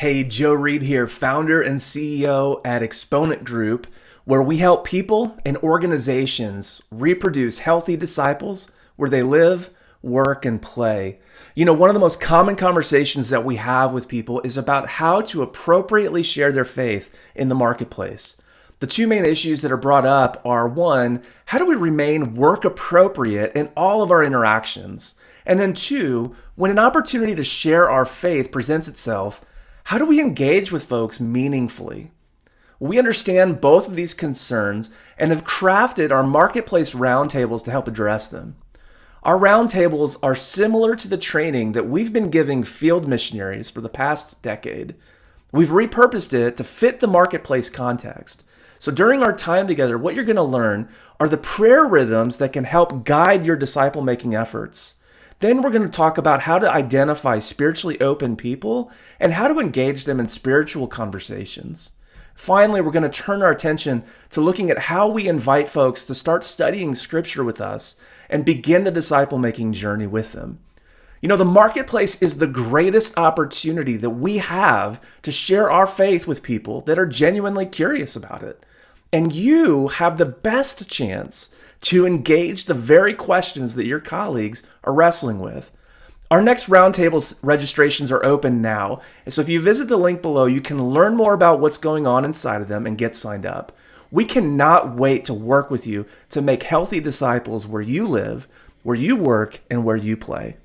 Hey, Joe Reed here, founder and CEO at Exponent Group, where we help people and organizations reproduce healthy disciples where they live, work, and play. You know, one of the most common conversations that we have with people is about how to appropriately share their faith in the marketplace. The two main issues that are brought up are one, how do we remain work appropriate in all of our interactions? And then two, when an opportunity to share our faith presents itself, how do we engage with folks meaningfully? We understand both of these concerns and have crafted our marketplace roundtables to help address them. Our roundtables are similar to the training that we've been giving field missionaries for the past decade. We've repurposed it to fit the marketplace context. So during our time together, what you're going to learn are the prayer rhythms that can help guide your disciple making efforts. Then we're going to talk about how to identify spiritually open people and how to engage them in spiritual conversations. Finally, we're going to turn our attention to looking at how we invite folks to start studying scripture with us and begin the disciple making journey with them. You know, the marketplace is the greatest opportunity that we have to share our faith with people that are genuinely curious about it. And you have the best chance to engage the very questions that your colleagues are wrestling with. Our next roundtable registrations are open now. And so if you visit the link below, you can learn more about what's going on inside of them and get signed up. We cannot wait to work with you to make healthy disciples where you live, where you work, and where you play.